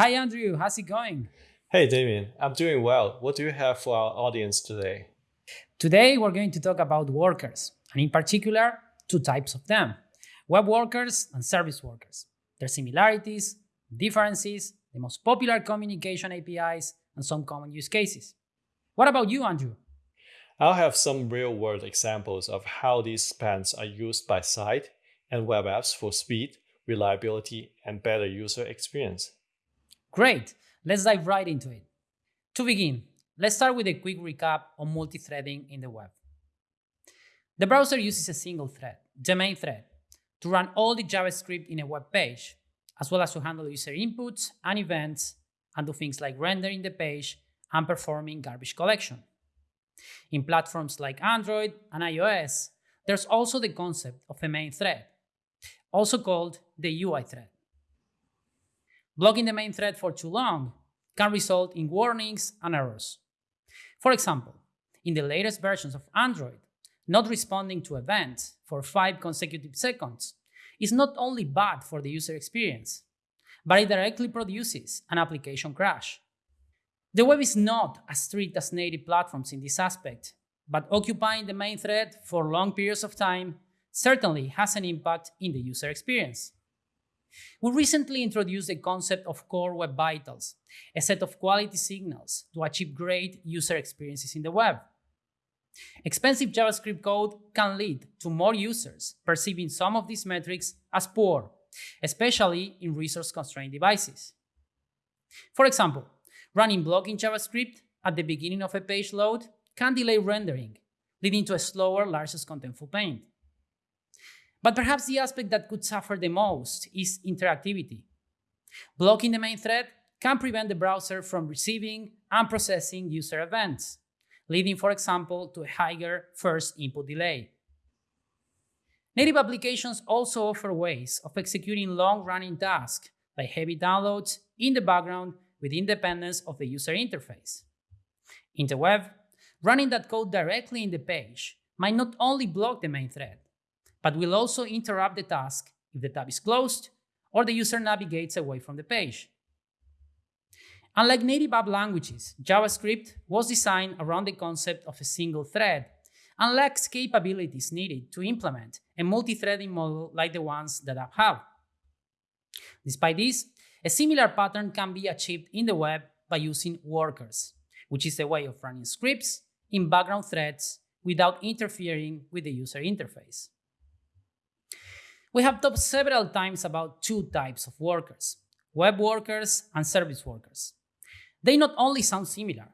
Hi, Andrew. How's it going? Hey, Damien. I'm doing well. What do you have for our audience today? Today, we're going to talk about workers, and in particular, two types of them web workers and service workers, their similarities, differences, the most popular communication APIs, and some common use cases. What about you, Andrew? I'll have some real world examples of how these spans are used by site and web apps for speed, reliability, and better user experience. Great, let's dive right into it. To begin, let's start with a quick recap on multi-threading in the web. The browser uses a single thread, the main thread, to run all the JavaScript in a web page, as well as to handle user inputs and events and do things like rendering the page and performing garbage collection. In platforms like Android and iOS, there's also the concept of a main thread, also called the UI thread. Blocking the main thread for too long can result in warnings and errors. For example, in the latest versions of Android, not responding to events for 5 consecutive seconds is not only bad for the user experience, but it directly produces an application crash. The web is not as strict as native platforms in this aspect, but occupying the main thread for long periods of time certainly has an impact in the user experience. We recently introduced the concept of Core Web Vitals, a set of quality signals to achieve great user experiences in the web. Expensive JavaScript code can lead to more users perceiving some of these metrics as poor, especially in resource-constrained devices. For example, running blocking JavaScript at the beginning of a page load can delay rendering, leading to a slower largest contentful paint. But perhaps the aspect that could suffer the most is interactivity. Blocking the main thread can prevent the browser from receiving and processing user events, leading, for example, to a higher first input delay. Native applications also offer ways of executing long-running tasks, like heavy downloads, in the background with independence of the user interface. In the web, running that code directly in the page might not only block the main thread, but will also interrupt the task if the tab is closed or the user navigates away from the page. Unlike native app languages, JavaScript was designed around the concept of a single thread and lacks capabilities needed to implement a multi-threading model like the ones that apps have. Despite this, a similar pattern can be achieved in the web by using workers, which is a way of running scripts in background threads without interfering with the user interface. We have talked several times about two types of workers, web workers and service workers. They not only sound similar,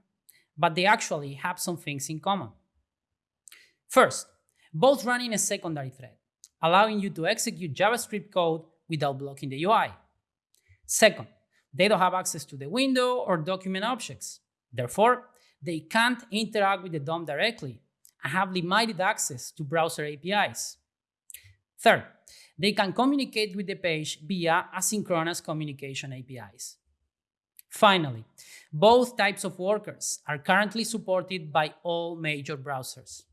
but they actually have some things in common. First, both run in a secondary thread, allowing you to execute JavaScript code without blocking the UI. Second, they don't have access to the window or document objects. Therefore, they can't interact with the DOM directly and have limited access to browser APIs. Third, they can communicate with the page via asynchronous communication APIs. Finally, both types of workers are currently supported by all major browsers.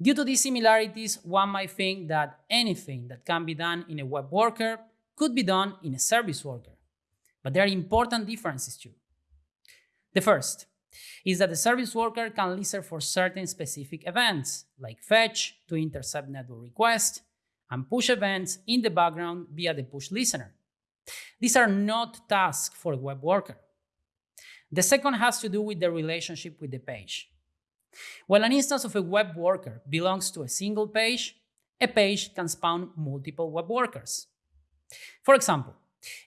Due to these similarities, one might think that anything that can be done in a web worker could be done in a service worker. But there are important differences too. The first is that the service worker can listen for certain specific events, like fetch to intercept network requests, and push events in the background via the push listener. These are not tasks for a web worker. The second has to do with the relationship with the page. While an instance of a web worker belongs to a single page, a page can spawn multiple web workers. For example,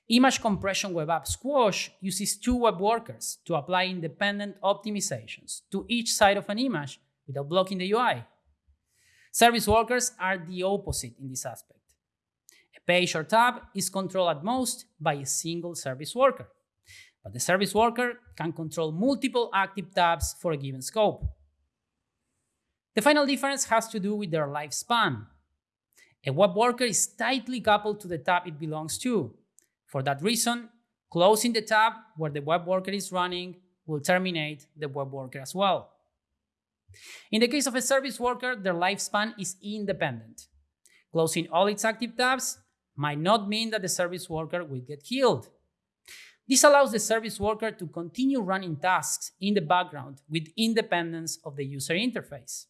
image compression web app Squoosh uses two web workers to apply independent optimizations to each side of an image without blocking the UI. Service workers are the opposite in this aspect. A page or tab is controlled at most by a single service worker, but the service worker can control multiple active tabs for a given scope. The final difference has to do with their lifespan. A web worker is tightly coupled to the tab it belongs to. For that reason, closing the tab where the web worker is running will terminate the web worker as well. In the case of a service worker, their lifespan is independent. Closing all its active tabs might not mean that the service worker will get killed. This allows the service worker to continue running tasks in the background with independence of the user interface.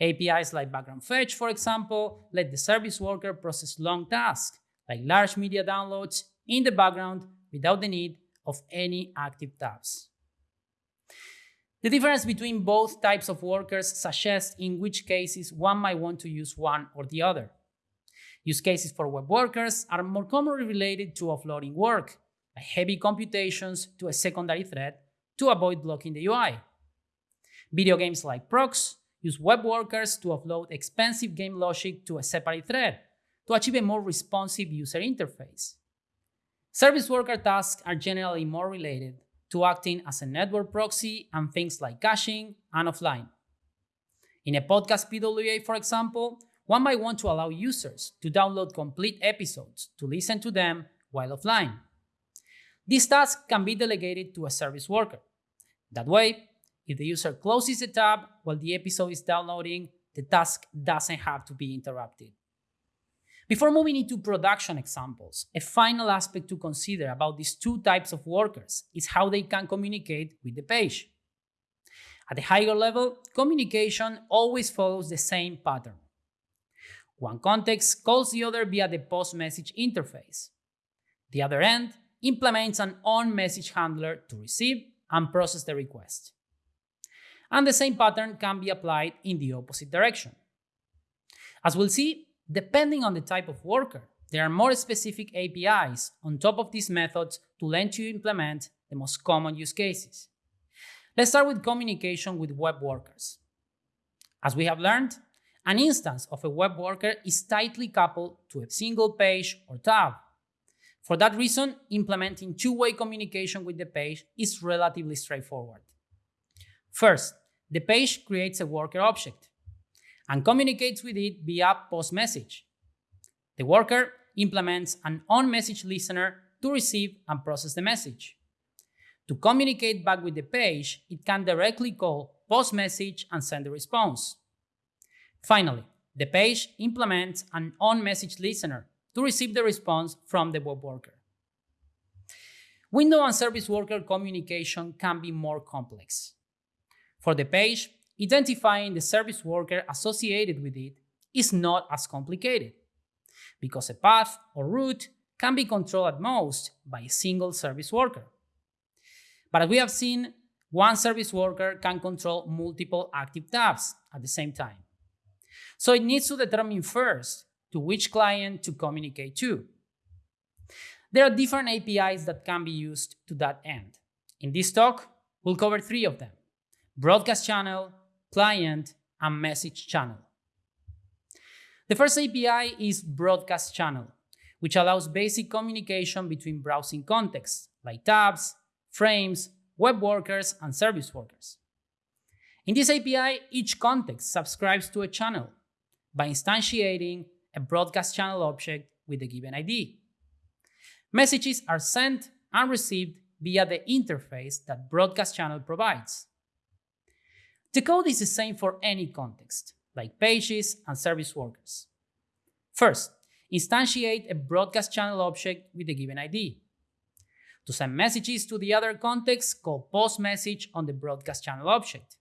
APIs like background fetch, for example, let the service worker process long tasks like large media downloads in the background without the need of any active tabs. The difference between both types of workers suggests in which cases one might want to use one or the other. Use cases for web workers are more commonly related to offloading work, heavy computations to a secondary thread to avoid blocking the UI. Video games like PROXX use web workers to offload expensive game logic to a separate thread to achieve a more responsive user interface. Service worker tasks are generally more related to acting as a network proxy and things like caching and offline. In a podcast PWA, for example, one might want to allow users to download complete episodes to listen to them while offline. This task can be delegated to a service worker. That way, if the user closes the tab while the episode is downloading, the task doesn't have to be interrupted. Before moving into production examples, a final aspect to consider about these two types of workers is how they can communicate with the page. At a higher level, communication always follows the same pattern. One context calls the other via the post message interface. The other end implements an on message handler to receive and process the request. And the same pattern can be applied in the opposite direction. As we'll see, Depending on the type of worker, there are more specific APIs on top of these methods to let you implement the most common use cases. Let's start with communication with web workers. As we have learned, an instance of a web worker is tightly coupled to a single page or tab. For that reason, implementing two-way communication with the page is relatively straightforward. First, the page creates a worker object and communicates with it via post message. The worker implements an on message listener to receive and process the message. To communicate back with the page, it can directly call post message and send a response. Finally, the page implements an on message listener to receive the response from the web worker. Window and service worker communication can be more complex. For the page, identifying the service worker associated with it is not as complicated, because a path or route can be controlled at most by a single service worker. But as we have seen, one service worker can control multiple active tabs at the same time. So it needs to determine first to which client to communicate to. There are different APIs that can be used to that end. In this talk, we'll cover three of them, broadcast channel, client, and message channel. The first API is Broadcast Channel, which allows basic communication between browsing contexts like tabs, frames, web workers, and service workers. In this API, each context subscribes to a channel by instantiating a broadcast channel object with a given ID. Messages are sent and received via the interface that broadcast channel provides. The code is the same for any context, like pages and service workers. First, instantiate a broadcast channel object with a given ID. To send messages to the other context, call post message on the broadcast channel object.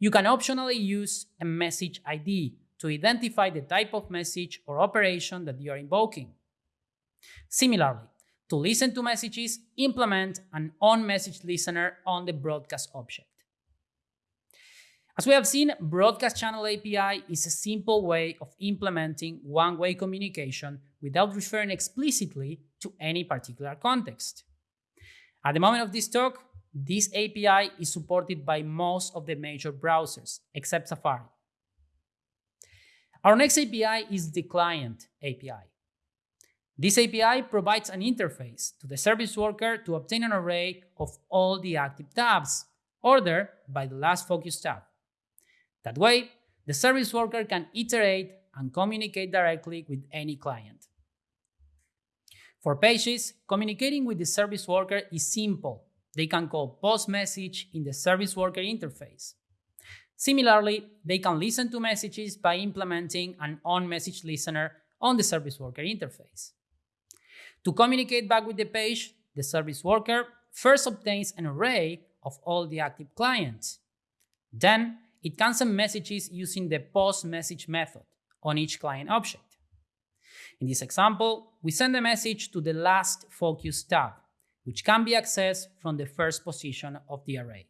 You can optionally use a message ID to identify the type of message or operation that you are invoking. Similarly, to listen to messages, implement an on-message listener on the broadcast object. As we have seen, Broadcast Channel API is a simple way of implementing one-way communication without referring explicitly to any particular context. At the moment of this talk, this API is supported by most of the major browsers, except Safari. Our next API is the Client API. This API provides an interface to the service worker to obtain an array of all the active tabs, ordered by the last focus tab. That way, the service worker can iterate and communicate directly with any client. For pages, communicating with the service worker is simple. They can call post message in the service worker interface. Similarly, they can listen to messages by implementing an on message listener on the service worker interface. To communicate back with the page, the service worker first obtains an array of all the active clients. Then it can send messages using the post message method on each client object. In this example, we send a message to the last focus tab, which can be accessed from the first position of the array.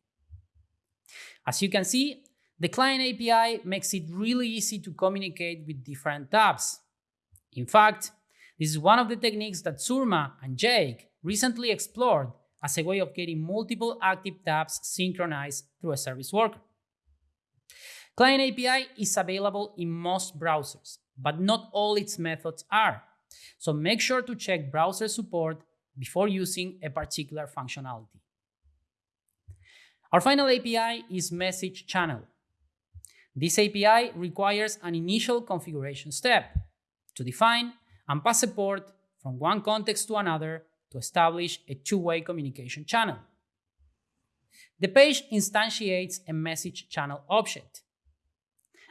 As you can see, the client API makes it really easy to communicate with different tabs. In fact, this is one of the techniques that Surma and Jake recently explored as a way of getting multiple active tabs synchronized through a service worker. Client API is available in most browsers, but not all its methods are. So make sure to check browser support before using a particular functionality. Our final API is Message Channel. This API requires an initial configuration step to define and pass a port from one context to another to establish a two-way communication channel. The page instantiates a message channel object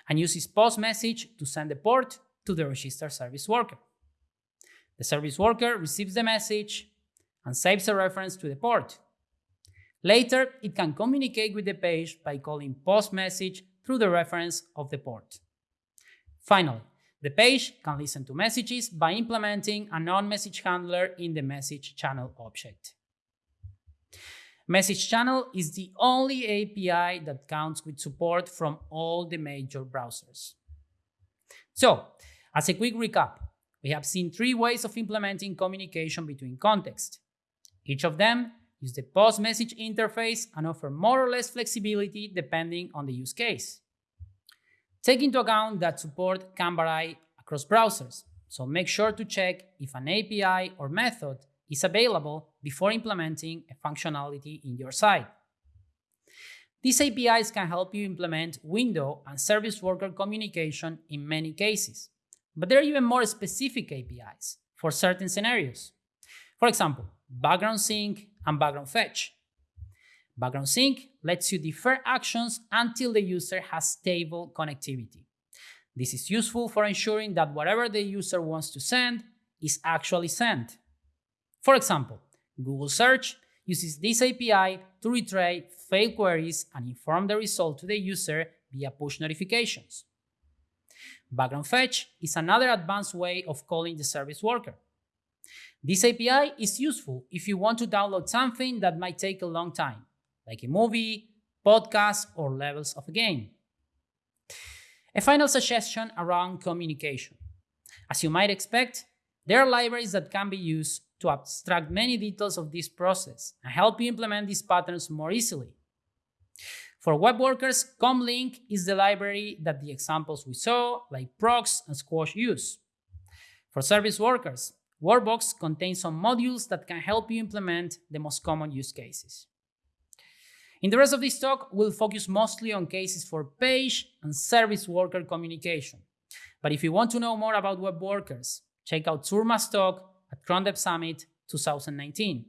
and uses post message to send the port to the registered service worker. The service worker receives the message and saves a reference to the port. Later, it can communicate with the page by calling post message through the reference of the port. Finally, the page can listen to messages by implementing a non-message handler in the message channel object. Message Channel is the only API that counts with support from all the major browsers. So, as a quick recap, we have seen three ways of implementing communication between contexts. Each of them use the post message interface and offer more or less flexibility depending on the use case. Take into account that support can vary across browsers, so make sure to check if an API or method is available before implementing a functionality in your site. These APIs can help you implement window and service worker communication in many cases, but there are even more specific APIs for certain scenarios. For example, background sync and background fetch. Background sync lets you defer actions until the user has stable connectivity. This is useful for ensuring that whatever the user wants to send is actually sent. For example, Google Search uses this API to retrieve failed queries and inform the result to the user via push notifications. Background fetch is another advanced way of calling the service worker. This API is useful if you want to download something that might take a long time, like a movie, podcast, or levels of a game. A final suggestion around communication. As you might expect, there are libraries that can be used to abstract many details of this process and help you implement these patterns more easily. For web workers, Comlink is the library that the examples we saw, like PROXX and Squoosh, use. For service workers, Workbox contains some modules that can help you implement the most common use cases. In the rest of this talk, we'll focus mostly on cases for page and service worker communication. But if you want to know more about web workers, check out Surma's talk at Chrome Dev Summit 2019.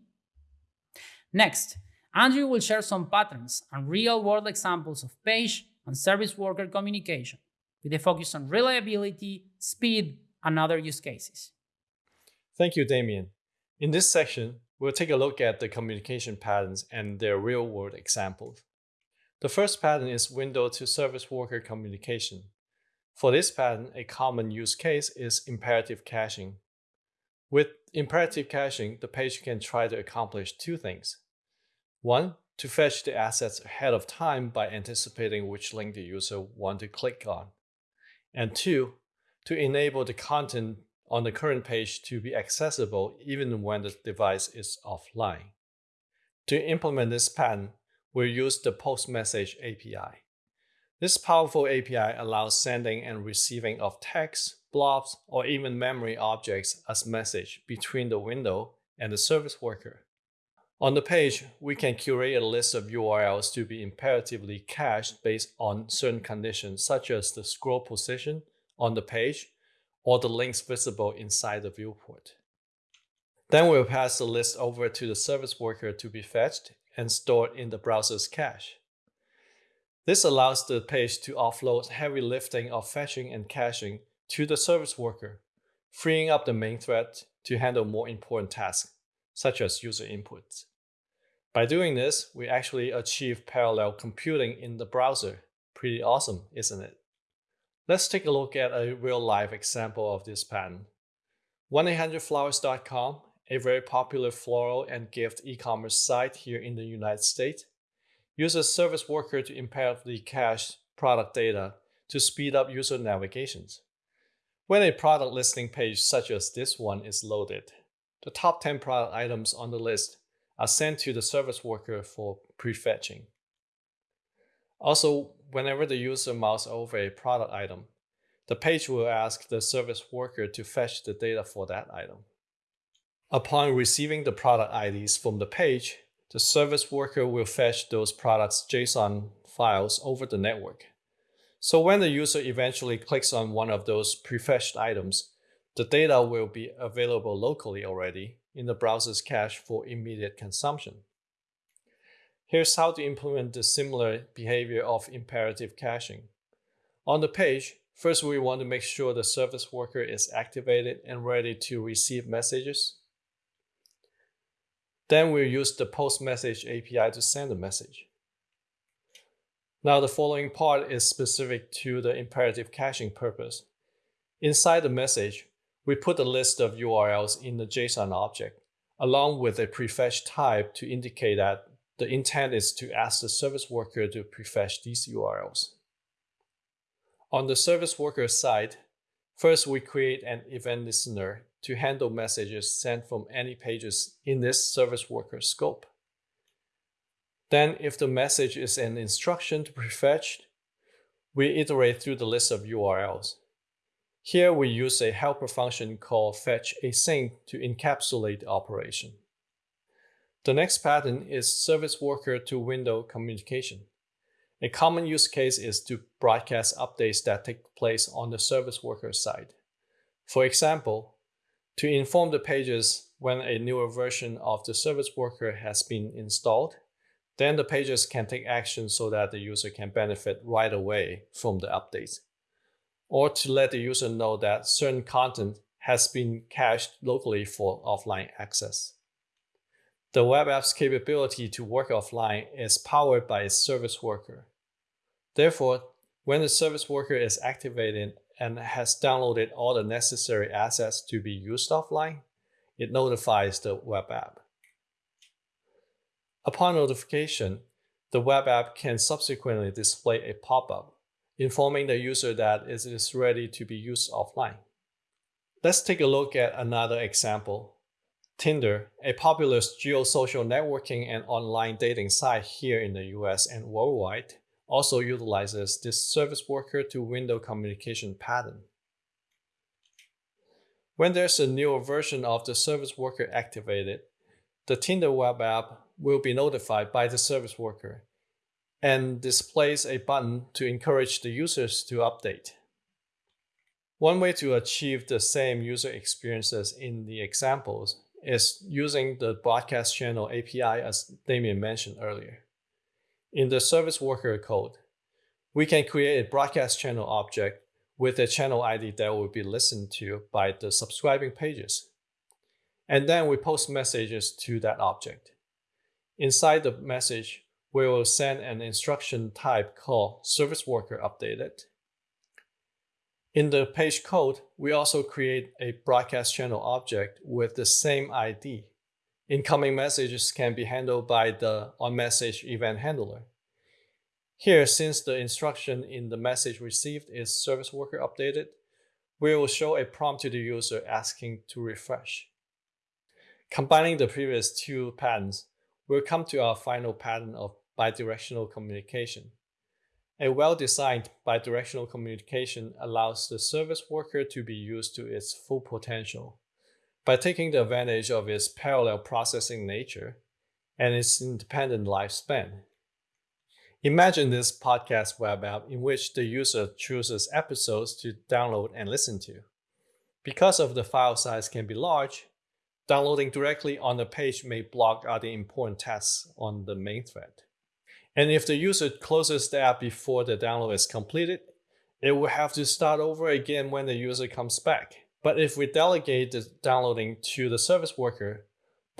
Next, Andrew will share some patterns and real-world examples of page and service worker communication with a focus on reliability, speed, and other use cases. Thank you, Damien. In this section, we'll take a look at the communication patterns and their real-world examples. The first pattern is window to service worker communication. For this pattern, a common use case is imperative caching. With imperative caching, the page can try to accomplish two things. One, to fetch the assets ahead of time by anticipating which link the user want to click on. And two, to enable the content on the current page to be accessible even when the device is offline. To implement this pattern, we'll use the Post Message API. This powerful API allows sending and receiving of text, blobs, or even memory objects as message between the window and the service worker. On the page, we can curate a list of URLs to be imperatively cached based on certain conditions such as the scroll position on the page or the links visible inside the viewport. Then we'll pass the list over to the service worker to be fetched and stored in the browser's cache. This allows the page to offload heavy lifting of fetching and caching to the service worker, freeing up the main thread to handle more important tasks, such as user inputs. By doing this, we actually achieve parallel computing in the browser. Pretty awesome, isn't it? Let's take a look at a real-life example of this pattern. 1-800-Flowers.com, a very popular floral and gift e-commerce site here in the United States, uses a service worker to imperatively cache product data to speed up user navigations. When a product listing page such as this one is loaded, the top 10 product items on the list are sent to the service worker for prefetching. Also, whenever the user mouse over a product item, the page will ask the service worker to fetch the data for that item. Upon receiving the product IDs from the page, the service worker will fetch those products JSON files over the network. So when the user eventually clicks on one of those prefetched items, the data will be available locally already in the browser's cache for immediate consumption. Here's how to implement the similar behavior of imperative caching. On the page, first we want to make sure the service worker is activated and ready to receive messages. Then we'll use the post message API to send a message. Now the following part is specific to the imperative caching purpose. Inside the message, we put a list of URLs in the JSON object, along with a prefetch type to indicate that the intent is to ask the service worker to prefetch these URLs. On the service worker side, first we create an event listener to handle messages sent from any pages in this service worker scope. Then if the message is an instruction to prefetch, we iterate through the list of URLs. Here we use a helper function called fetch async to encapsulate the operation. The next pattern is service worker to window communication. A common use case is to broadcast updates that take place on the service worker side. For example, to inform the pages when a newer version of the service worker has been installed, then the pages can take action so that the user can benefit right away from the updates. Or to let the user know that certain content has been cached locally for offline access. The web app's capability to work offline is powered by its service worker. Therefore, when the service worker is activated and has downloaded all the necessary assets to be used offline, it notifies the web app. Upon notification, the web app can subsequently display a pop-up informing the user that it is ready to be used offline. Let's take a look at another example Tinder, a popular geosocial networking and online dating site here in the US and worldwide, also utilizes this service worker to window communication pattern. When there's a newer version of the service worker activated, the Tinder web app will be notified by the service worker and displays a button to encourage the users to update. One way to achieve the same user experiences in the examples is using the broadcast channel API as Damien mentioned earlier. In the service worker code, we can create a broadcast channel object with a channel ID that will be listened to by the subscribing pages. And then we post messages to that object. Inside the message, we will send an instruction type called service worker updated in the page code, we also create a broadcast channel object with the same ID. Incoming messages can be handled by the onMessage event handler. Here, since the instruction in the message received is service worker updated, we will show a prompt to the user asking to refresh. Combining the previous two patterns, we'll come to our final pattern of bidirectional communication. A well-designed bidirectional communication allows the service worker to be used to its full potential by taking the advantage of its parallel processing nature and its independent lifespan. Imagine this podcast web app in which the user chooses episodes to download and listen to. Because of the file size can be large, downloading directly on the page may block other important tasks on the main thread. And if the user closes the app before the download is completed, it will have to start over again when the user comes back. But if we delegate the downloading to the service worker,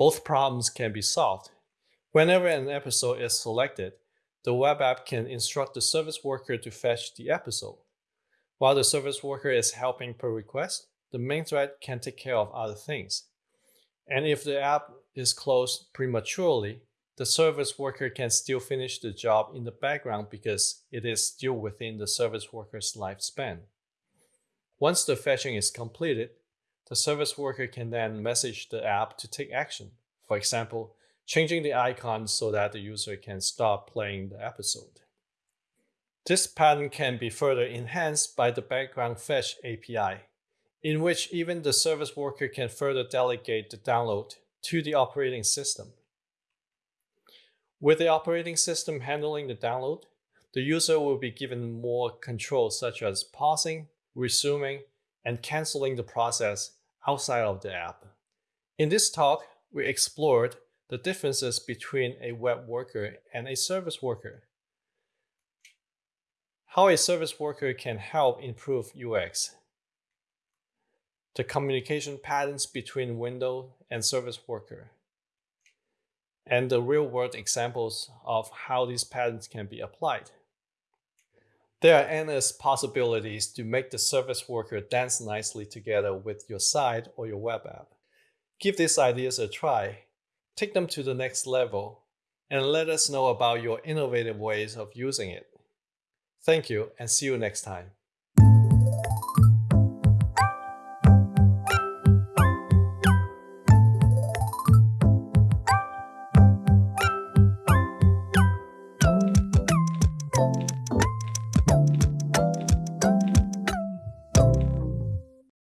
Both problems can be solved. Whenever an episode is selected, the web app can instruct the service worker to fetch the episode. While the service worker is helping per request, the main thread can take care of other things. And if the app is closed prematurely, the service worker can still finish the job in the background because it is still within the service worker's lifespan. Once the fetching is completed, the service worker can then message the app to take action. For example, changing the icon so that the user can stop playing the episode. This pattern can be further enhanced by the background fetch API, in which even the service worker can further delegate the download to the operating system. With the operating system handling the download, the user will be given more control such as pausing, resuming, and canceling the process outside of the app. In this talk, we explored the differences between a web worker and a service worker. How a service worker can help improve UX. The communication patterns between window and service worker and the real-world examples of how these patterns can be applied. There are endless possibilities to make the service worker dance nicely together with your site or your web app. Give these ideas a try, take them to the next level, and let us know about your innovative ways of using it. Thank you and see you next time.